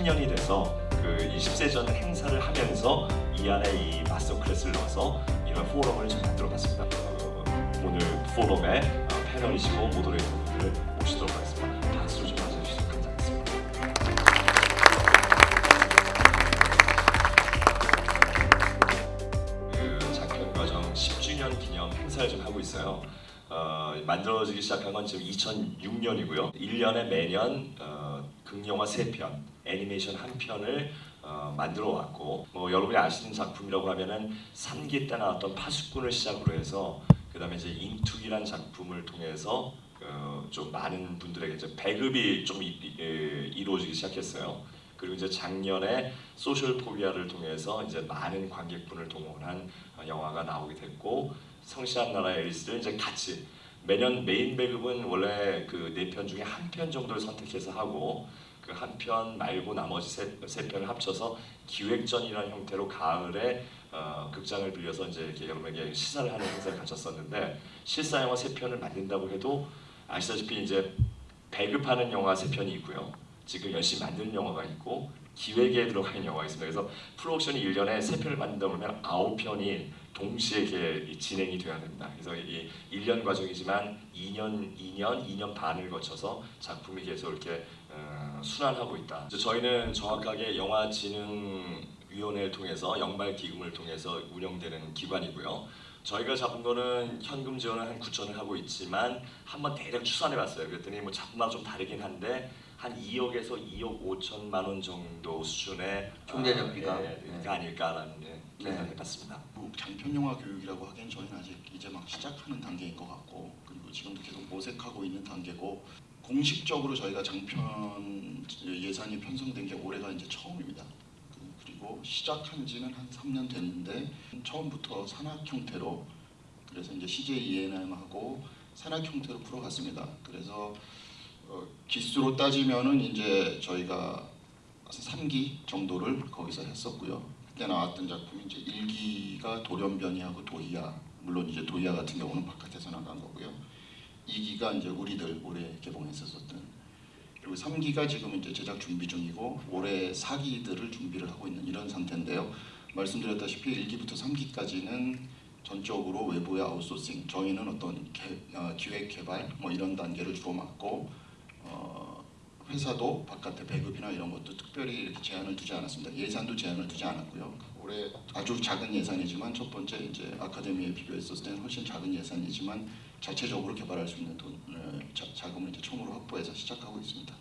그 20세 전 행사를 하면서 이 안에 이 master class를 넣어서 이런 포럼을 좀 만들어봤습니다. 어, 오늘 포럼의 어, 패널이시고 moderator분들을 모시도록 하겠습니다. 박수 좀 맞아주시면 감사하겠습니다. 그 장편 과정 10주년 기념 행사를 좀 하고 있어요. 어, 만들어지기 시작한 건 지금 2006년이고요. 1년에 매년 어, 극영화 3편, 애니메이션 한 편을 어, 만들어 왔고 뭐 여러분이 아시는 작품이라고 하면은 3기 때 나왔던 파수꾼을 시작으로 해서 그 다음에 이제 잉투기란 작품을 통해서 어, 좀 많은 분들에게 이제 배급이 좀 이, 이, 이, 이루어지기 시작했어요. 그리고 이제 작년에 소셜 포비아를 통해서 이제 많은 관객분을 동원한 어, 영화가 나오게 됐고 성실한 나라의 앨리스를 이제 같이 매년 메인 배급은 원래 그 네 편 중에 한 편 정도를 선택해서 하고 그 한 편 말고 나머지 세, 세 편을 합쳐서 기획전이라는 형태로 가을에 어, 극장을 빌려서 이제 이렇게 여러분에게 시사를 하는 행사를 가졌었는데 실사 영화 세 편을 만든다고 해도 아시다시피 이제 배급하는 영화 세 편이 있고요. 지금 열심히 만드는 영화가 있고 기획에 들어가는 영화가 있습니다. 그래서 프로덕션이 1년에 세 편을 만든다 그러면 아홉 편이 동시에 이렇게 진행이 돼야 됩니다. 그래서 이 1년 과정이지만 2년, 2년, 2년 반을 거쳐서 작품이 계속 이렇게 어, 순환하고 있다. 저희는 정확하게 영화진흥위원회를 통해서 연말 기금을 통해서 운영되는 기관이고요. 저희가 잡은 거는 현금 지원을 한 9천을 하고 있지만 한번 대략 추산해 봤어요. 그랬더니 뭐 작품마다 좀 다르긴 한데 한 2억에서 2억 5천만 원 정도 수준의 총대 어, 잡기가. 예, 네. 아닐까라는 예, 계산을 네. 해봤습니다. 뭐 장편 영화 교육이라고 하기엔 저희는 아직 이제 막 시작하는 단계인 것 같고 그리고 지금도 계속 모색하고 있는 단계고 공식적으로 저희가 장편 예산이 편성된 게 올해가 이제 처음입니다. 그- 그리고 시작한 지는 한 3년 됐는데 처음부터 산학 형태로 그래서 이제 CJ ENM하고 산학 형태로 풀어갔습니다. 그래서 어, 기수로 따지면은 이제 저희가 3기 정도를 거기서 했었고요. 그때 나왔던 작품이 이제 1기가 돌연변이하고 도희야 물론 이제 도희야 같은 경우는 바깥에서 나간 거고요. 2기가 이제 우리들 올해 개봉했었던 그리고 3기가 지금 이제 제작 준비 중이고 올해 4기들을 준비를 하고 있는 이런 상태인데요. 말씀드렸다시피 1기부터 3기까지는 전적으로 외부의 아웃소싱 저희는 어떤 개, 어, 기획 개발 뭐 이런 단계를 주로 맡고 어, 회사도 바깥에 배급이나 이런 것도 특별히 이렇게 제한을 두지 않았습니다. 예산도 제한을 두지 않았고요. 올해 아주 작은 예산이지만 첫 번째 이제 아카데미에 비교했었을 때는 훨씬 작은 예산이지만 자체적으로 개발할 수 있는 돈 어, 자, 자금을 이제 처음으로 확보해서 시작하고 있습니다.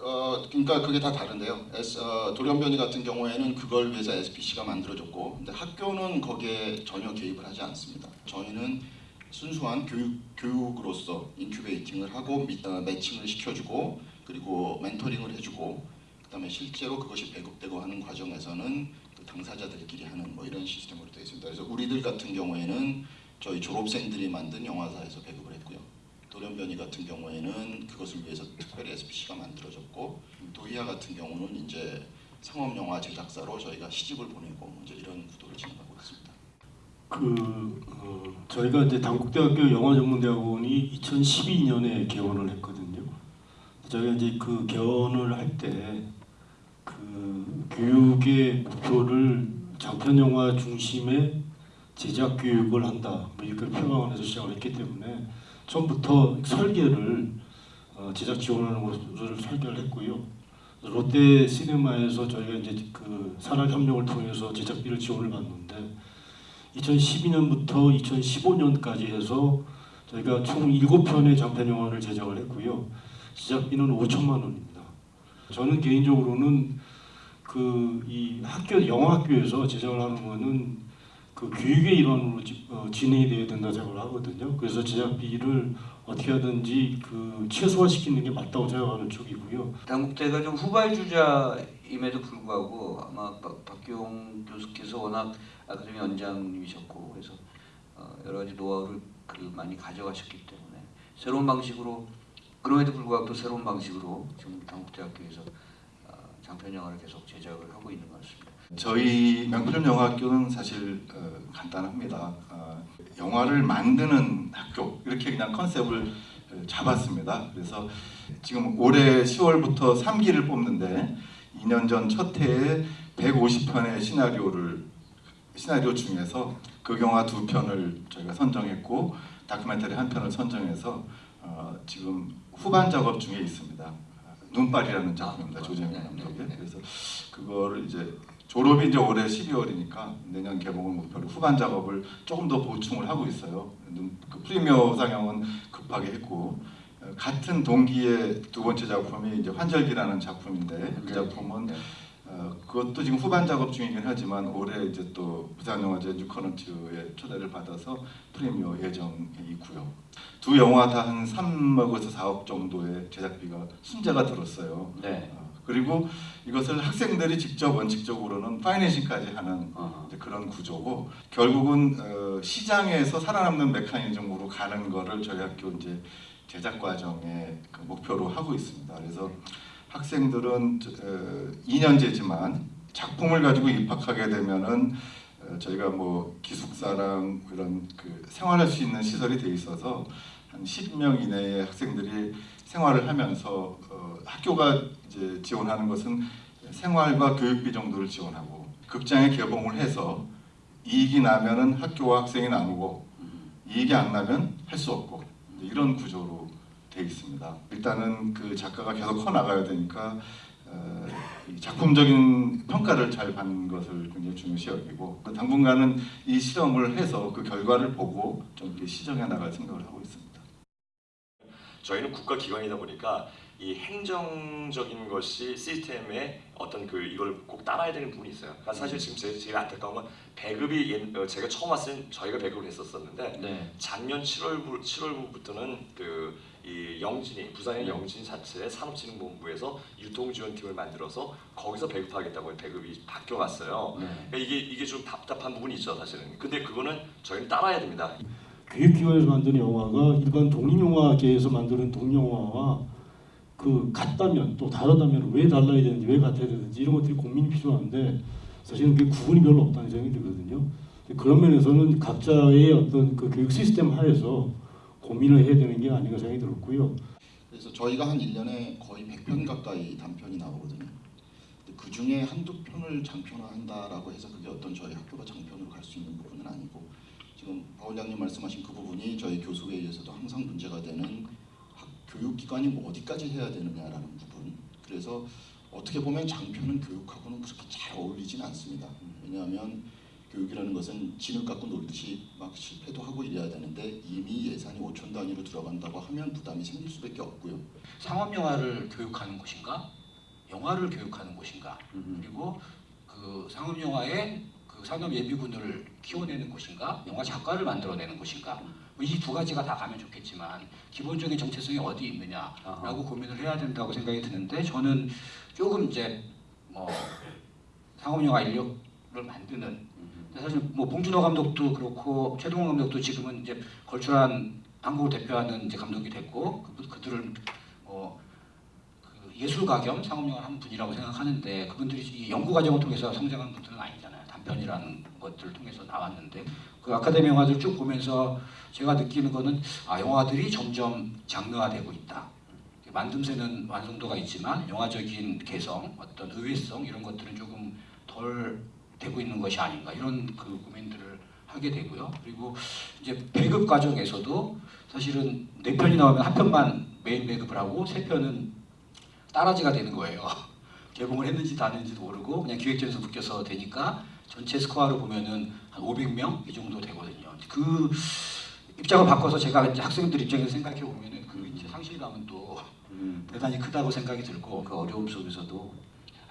어, 그러니까 그게 다 다른데요. S, 어, 돌연변이 같은 경우에는 그걸 위해서 SPC가 만들어졌고, 근데 학교는 거기에 전혀 개입을 하지 않습니다. 저희는 순수한 교육 교육으로서 incubating을 하고 미, 어, matching을 시켜주고 그리고 mentoring을 해주고 그 다음에 실제로 그것이 배급되고 하는 과정에서는 그 당사자들끼리 하는 뭐 이런 시스템으로 되어 있습니다. 그래서 우리들 같은 경우에는 저희 졸업생들이 만든 영화사에서 배급을 했고요. 돌연변이 같은 경우에는 그것을 위해서 특별히 SPC가 만들어졌고 도희야 같은 경우는 이제 상업 영화 제작사로 저희가 시집을 보내고 이제 이런 구도를 진행하고 있습니다. 그 어, 저희가 이제 당국대학교 영화전문대학원이 2012년에 개원을 했거든요. 저희가 이제 그 개원을 할 때 그 교육의 목표를 장편 영화 중심의 제작 교육을 한다 뭐 이렇게 표방을 해서 시작을 했기 때문에 처음부터 설계를 어, 제작 지원하는 것을 설계를 했고요. 롯데 시네마에서 저희가 이제 그 산학 협력을 통해서 제작비를 지원을 받는데 2012년부터 2015년까지 해서 저희가 총 7편의 장편 영화를 제작을 했고요. 제작비는 5천만 원입니다. 저는 개인적으로는 그 이 학교 영화학교에서 제작을 하는 거는 그 교육의 일환으로 지- 어, 진행이 돼야 된다 생각을 하거든요. 그래서 제작비를 어떻게 하든지 그 최소화시키는 게 맞다고 생각하는 쪽이고요. 당국대가 좀 후발주자임에도 불구하고 아마 박, 박기용 교수께서 워낙 아카데미 원장님이셨고 그래서 어, 여러 가지 노하우를 그 많이 가져가셨기 때문에 새로운 방식으로 그럼에도 불구하고 또 새로운 방식으로 지금 당국대학교에서 어, 장편 영화를 계속 제작을 하고 있는 것 같습니다. 저희 명필 영화학교는 사실 어, 간단합니다. 어, 영화를 만드는 학교 이렇게 그냥 컨셉을 어, 잡았습니다. 그래서 지금 올해 10월부터 3기를 뽑는데 2년 전 첫 해에 150편의 시나리오를 시나리오 중에서 극영화 두 편을 저희가 선정했고 다큐멘터리 한 편을 선정해서 어, 지금 후반 작업 중에 있습니다. 눈발이라는 작품입니다. 아, 조재민 네, 감독의. 네, 네. 그래서 그거를 이제 졸업이 이제 올해 12월이니까 내년 개봉을 목표로 후반 작업을 조금 더 보충을 하고 있어요. 눈- 그 프리미어 상영은 급하게 했고 어, 같은 동기의 두 번째 작품이 이제 환절기라는 작품인데 그 작품은 네. 어, 그것도 지금 후반 작업 중이긴 하지만 올해 이제 또 부산영화제 뉴커런트의 초대를 받아서 프리미어 예정이 있고요. 두 영화 다 한 3억에서 4억 정도의 제작비가 순자가 들었어요. 네. 어, 그리고 이것을 학생들이 직접 원칙적으로는 파이낸싱까지 하는 어. 그런 구조고 결국은 어, 시장에서 살아남는 메커니즘으로 가는 거를 저희 학교 이제 제작 과정의 그 목표로 하고 있습니다. 그래서 학생들은 저- 어, 2년제지만 작품을 가지고 입학하게 되면은 어, 저희가 뭐 기숙사랑 이런 그 생활할 수 있는 시설이 돼 있어서 한 10명 이내의 학생들이 생활을 하면서 어, 학교가 이제 지원하는 것은 생활과 교육비 정도를 지원하고 극장에 개봉을 해서 이익이 나면은 학교와 학생이 나누고 이익이 안 나면 할 수 없고 이런 구조로 돼 있습니다. 일단은 그 작가가 계속 커 나가야 되니까 어, 이 작품적인 평가를 잘 받는 것을 굉장히 중요시 여기고 당분간은 이 실험을 해서 그 결과를 보고 좀 시정해 나갈 생각을 하고 있습니다. 저희는 국가 기관이다 보니까 이 행정적인 것이 시스템에 어떤 그 이걸 꼭 따라야 되는 부분이 있어요. 그러니까 사실 지금 제, 제일 안타까운 건 배급이 옛- 어, 제가 처음 왔을 때 저희가 배급을 했었었는데 네. 작년 7월 7월부터는 그 이 영진이 부산의 영진 자체의 산업진흥본부에서 유통지원팀을 만들어서 거기서 배급하겠다고 배급이 바뀌어갔어요. 네. 그러니까 이게 이게 좀 답답한 부분이 있죠 사실은. 근데 그거는 저희는 따라야 됩니다. 교육기관에서 만드는 영화가 일반 독립영화계에서 만드는 독립영화와 그 같다면 또 다르다면 왜 달라야 되는지 왜 같아야 되는지 이런 것들이 고민이 필요한데 사실은 그 구분이 별로 없다는 생각이 들거든요. 그런 면에서는 각자의 어떤 그 교육 시스템 하에서 고민을 해야 되는 게 아닌가 생각이 들었고요. 그래서 저희가 한 1년에 거의 100편 가까이 단편이 나오거든요. 그 중에 한두 편을 장편화한다라고 해서 그게 어떤 저희 학교가 장편으로 갈 수 있는 부분은 아니고 지금 박 원장님 말씀하신 그 부분이 저희 교수회의에서도 항상 문제가 되는 학, 교육기관이 뭐 어디까지 해야 되느냐라는 부분. 그래서 어떻게 보면 장편은 교육하고는 그렇게 잘 어울리진 않습니다. 왜냐하면 교육이라는 것은 진을 갖고 놀듯이 막 실패도 하고 이래야 되는데 이미 예산이 5천 단위로 들어간다고 하면 부담이 생길 수밖에 없고요. 상업 영화를 교육하는 곳인가, 영화를 교육하는 곳인가, 음. 그리고 그 상업 영화의 그 산업 예비군을 키워내는 곳인가, 영화 작가를 만들어내는 곳인가. 뭐이두 가지가 다 가면 좋겠지만 기본적인 정체성이 어디 있느냐라고 아하. 고민을 해야 된다고 생각이 드는데 저는 조금 이제 뭐 상업 영화 인력을 만드는 음. 사실 뭐 봉준호 감독도 그렇고 최동원 감독도 지금은 이제 걸출한 한국을 대표하는 이제 감독이 됐고 그, 그들을 어, 그 예술가 겸 상업영화 한 분이라고 생각하는데 그분들이 이 연구 과정을 통해서 성장한 분들은 아니잖아요. 단편이라는 것들을 통해서 나왔는데 그 아카데미 영화들 쭉 보면서 제가 느끼는 거는 아 영화들이 점점 장르화되고 있다. 만듦새는 완성도가 있지만 영화적인 개성, 어떤 의외성 이런 것들은 조금 덜 되고 있는 것이 아닌가 이런 그 고민들을 하게 되고요. 그리고 이제 배급 과정에서도 사실은 네 편이 나오면 한 편만 메인 배급을 하고 세 편은 따라지가 되는 거예요. 개봉을 했는지도 안 했는지도 모르고 그냥 기획전에서 묶여서 되니까 전체 스코어로 보면은 한 500명 이 정도 되거든요. 그 입장을 바꿔서 제가 이제 학생들 입장에서 생각해 보면은 그 이제 상실감은 또 음. 대단히 크다고 생각이 들고 그 어려움 속에서도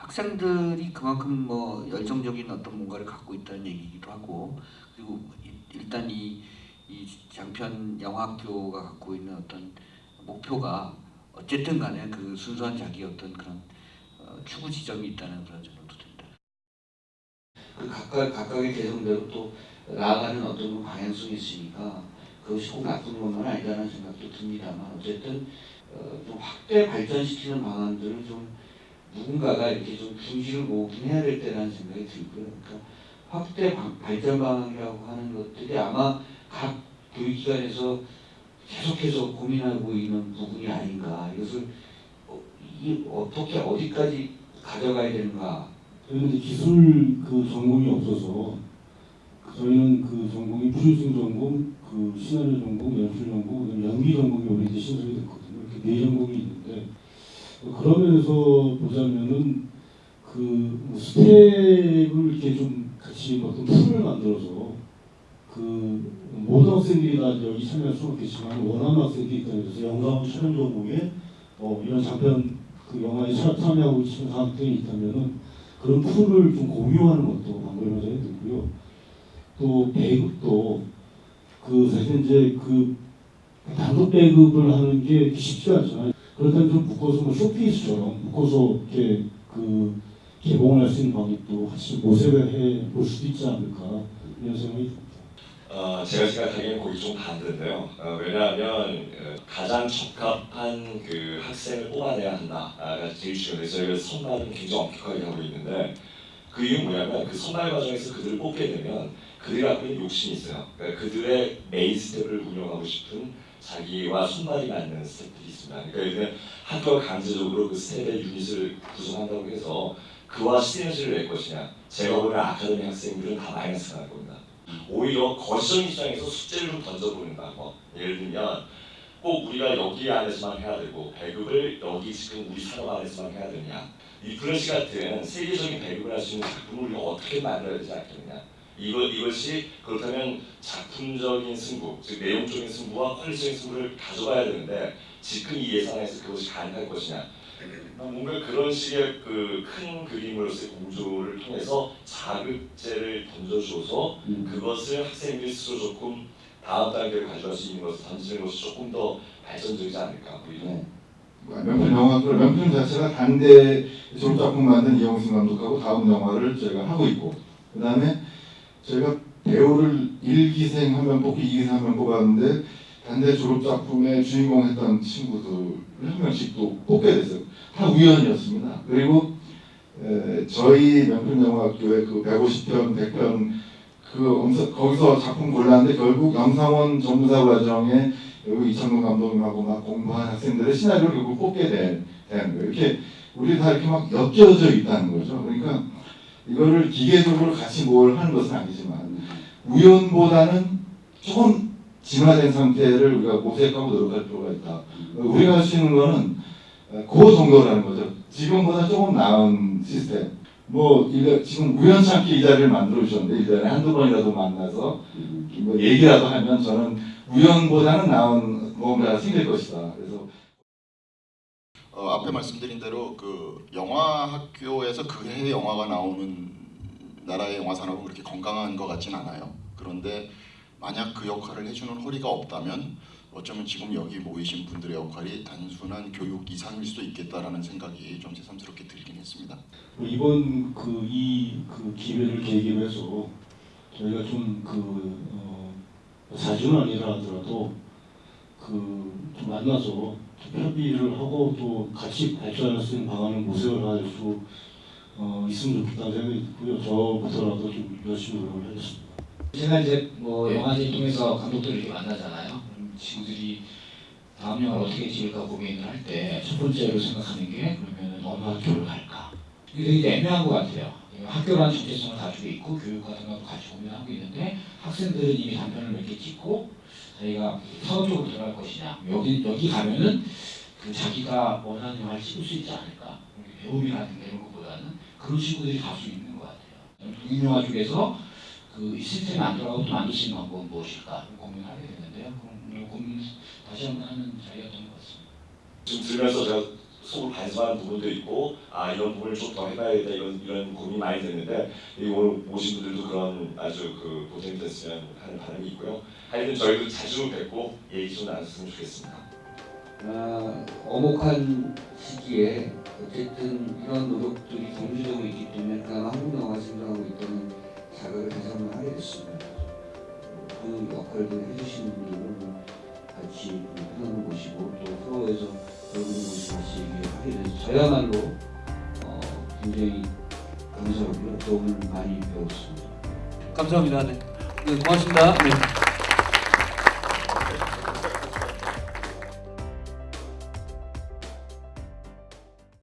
학생들이 그만큼 뭐 열정적인 어떤 뭔가를 갖고 있다는 얘기기도 하고 그리고 이- 일단 이, 이 장편 영화학교가 갖고 있는 어떤 목표가 어쨌든 간에 그 순수한 자기 어떤 그런 어, 추구 지점이 있다는 그런 생각도 듭니다. 그 각각 각각의 개성대로 또 나아가는 어떤 방향성이 있으니까 그것이 꼭 나쁜 것만 아니라는 생각도 듭니다만 어쨌든 어, 좀 확대 발전시키는 방안들을 좀 누군가가 이렇게 좀 중심을 모으긴 해야 될 때라는 생각이 들고요. 그러니까 확대 방- 발전 방향이라고 하는 것들이 아마 각 교육기관에서 계속해서 고민하고 있는 부분이 아닌가. 이것을 어, 이 어떻게 어디까지 가져가야 되는가 저희는 기술 그 전공이 없어서 저희는 그 전공이 프로듀싱 전공, 그 시나리오 전공, 연출 전공, 연기 전공이 우리 이제 신설이 됐거든요. 이렇게 네 전공이 있는데 그런 면에서 보자면은 그뭐 스텝을 이렇게 좀 같이 어떤 풀을 만들어서 그 모든 학생들이 다 여기 참여할 수는 없겠지만 원하는 학생들이 있다면서 영상 촬영 전공에 어, 이런 장편 그 영화에 참- 참여하고 싶은 학생이 있다면은 그런 풀을 좀 공유하는 것도 방법이 생각이 들고요. 또 배급도 그 사실 이제 그 단독 배급을 하는 게 쉽지 않잖아요. 그렇다면 좀 묶어서 뭐 쇼케이스처럼 묶어서 이렇게 그 개봉을 할 수 있는 방법도 같이 모색을 해볼 수도 있지 않을까 이런 생각이 듭니다. 어, 제가 생각하기에는 거기 좀 반대인데요. 어, 왜냐하면 어, 가장 적합한 그 학생을 뽑아내야 한다가 제일 중요해요. 저희가 선발은 굉장히 엄격하게 하고 있는데 그 이유는 뭐냐면 그 선발 과정에서 그들을 뽑게 되면 갖고 있는 욕심이 있어요. 그러니까 그들의 메인 스텝을 운영하고 싶은 자기와 손발이 맞는 스텝들이 있습니다. 그러니까 들면 학교가 강제적으로 그 스텝의 유닛을 구성한다고 해서 그와 시너지를 낼 것이냐 제가 보는 아카데미 학생들은 다 마이너스가 날 겁니다. 오히려 거시적 입장에서 숙제를 좀 던져보는 방법. 예를 들면 꼭 우리가 여기 안에서만 해야 되고 배급을 여기 지금 우리 산업 안에서만 해야 되냐. 이 플래시 같은 세계적인 배급을 할 수 있는 작품을 어떻게 만들어야 되지 않겠느냐. 이거, 이것이 그렇다면 작품적인 승부, 즉 내용적인 승부와 퀄리티적인 승부를 가져가야 되는데 지금 이 예산에서 그것이 가능할 것이냐. 뭔가 그런 식의 그 큰 그림으로서의 공조를 통해서 자극제를 던져줘서 그것을 학생들이 스스로 조금 다음 단계로 가져갈 수 있는 것을 던지는 것이 조금 더 발전적이지 않을까 뭐 이런 명품 영화 그 명품 자체가 단대 졸업작품 만든 이영승 감독하고 다음 영화를 저희가 하고 있고 그 다음에 저희가 배우를 1기생 한명 뽑고 2기생 한명 뽑았는데 단대 졸업작품의 주인공 했던 친구들을 한 명씩 또 뽑게 됐어요. 다 우연이었습니다. 그리고 에, 저희 명품영화학교의 그 150편, 100편 그 엄서- 거기서 작품 골랐는데 결국 영상원 전무사 과정에 여기 이창동 감독님하고 막 공부한 학생들의 시나리오를 결국 뽑게 된, 되는 거예요. 이렇게 우리 다 이렇게 막 엮여져 있다는 거죠. 그러니까 이거를 기계적으로 같이 뭘 하는 것은 아니지만 우연보다는 조금 진화된 상태를 우리가 모색하고 노력할 필요가 있다. 우리가 할 수 있는 거는 그 정도라는 거죠. 지금보다 조금 나은 시스템. 뭐 지금 우연찮게 이 자리를 만들어 주셨는데 일년에 한두 번이라도 만나서 뭐 얘기라도 하면 저는 우연보다는 나은 뭔가가 생길 것이다. 그래서 어, 앞에 말씀드린 대로 그 영화 학교에서 그 해의 영화가 나오는 나라의 영화 산업은 그렇게 건강한 것 같진 않아요. 그런데 만약 그 역할을 해주는 허리가 없다면 어쩌면 지금 여기 모이신 분들의 역할이 단순한 교육 이상일 수도 있겠다라는 생각이 좀 새삼스럽게 들긴 했습니다. 뭐 이번 그이그 기회를 계기로 해서 저희가 좀그 어, 자주는 아니라 하더라도 만나서 좀 협의를 하고 또 같이 발전할 수 있는 방안을 모색을 할수 어, 있으면 좋겠다는 생각이 들고요. 저부터라도 좀 열심히 노력을 하겠습니다. 제가 이제 뭐 영화제 통해서 감독들을 만나잖아요. 친구들이 다음 영화를 어떻게 찍을까 고민을 할 때 첫 번째로 생각하는 게 그러면 어느 학교를 갈까? 이게 되게 애매한 것 같아요. 학교라는 정체성을 가지고 있고 교육과 생각도 같이 고민하고 있는데 학생들은 이미 단편을 몇 개 찍고 자기가 사업적으로 들어갈 것이냐 여기 여기 가면은 그 자기가 원하는 영화를 찍을 수 있지 않을까 배움이라든 가 이런 것보다는 그런 친구들이 갈수 있는 것 같아요. 독립영화 쪽에서 그 시스템이 안 돌아가고 또 만들 수 있는 방법은 무엇일까 고민을 하게 되는데요. 그럼 고민 다시 한번 하는 자리였던 것 같습니다. 지금 들으면서 제가 속을 반성하는 부분도 있고 아 이런 부분을 좀 더 해봐야겠다 이런 이런 고민이 많이 됐는데 이 오늘 오신 분들도 그런 아주 그 고생이 됐으면 하는 바람이 있고요. 하여튼 저희도 자주 뵙고 얘기 좀 나눴으면 좋겠습니다. 아, 어목한 시기에 어쨌든 이런 노력들이 경주되고 있기 때문에 그나마 한국 영화 생각하고 있다는 자각을 다시 한번 하게 됐습니다. 그 역할들을 해주시는 분들은 같이 편한 곳이고 또 서로에서 배우는 곳이 같이 하게 돼서 저야말로 어, 굉장히 감사하고요. 또 오늘 많이 배웠습니다. 감사합니다. 네, 네 고맙습니다. 네.